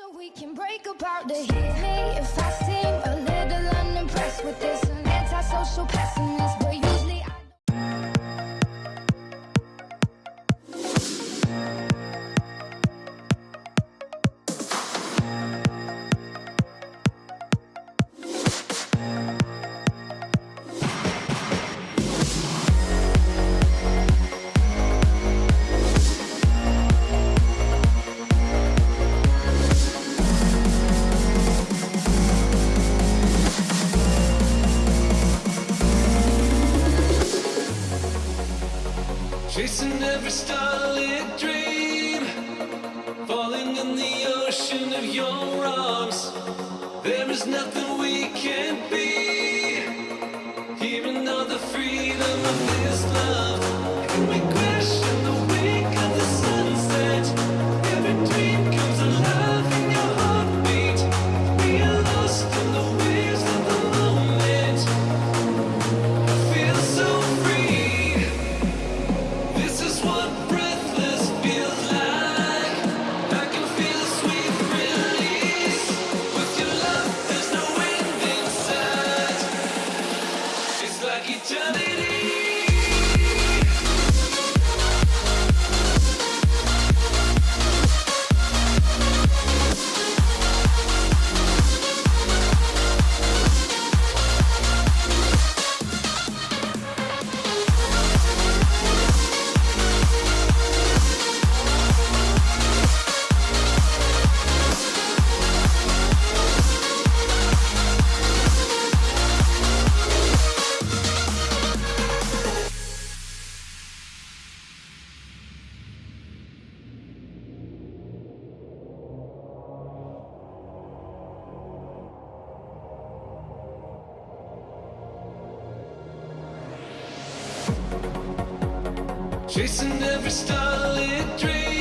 So we can break apart to hit me if I seem a little unimpressed with this. An antisocial pessimist. Chasing every starlit dream, falling in the ocean of your arms. There is nothing we can't be. Here the freedom of this love. Chasing every starlit dream.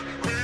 Yeah.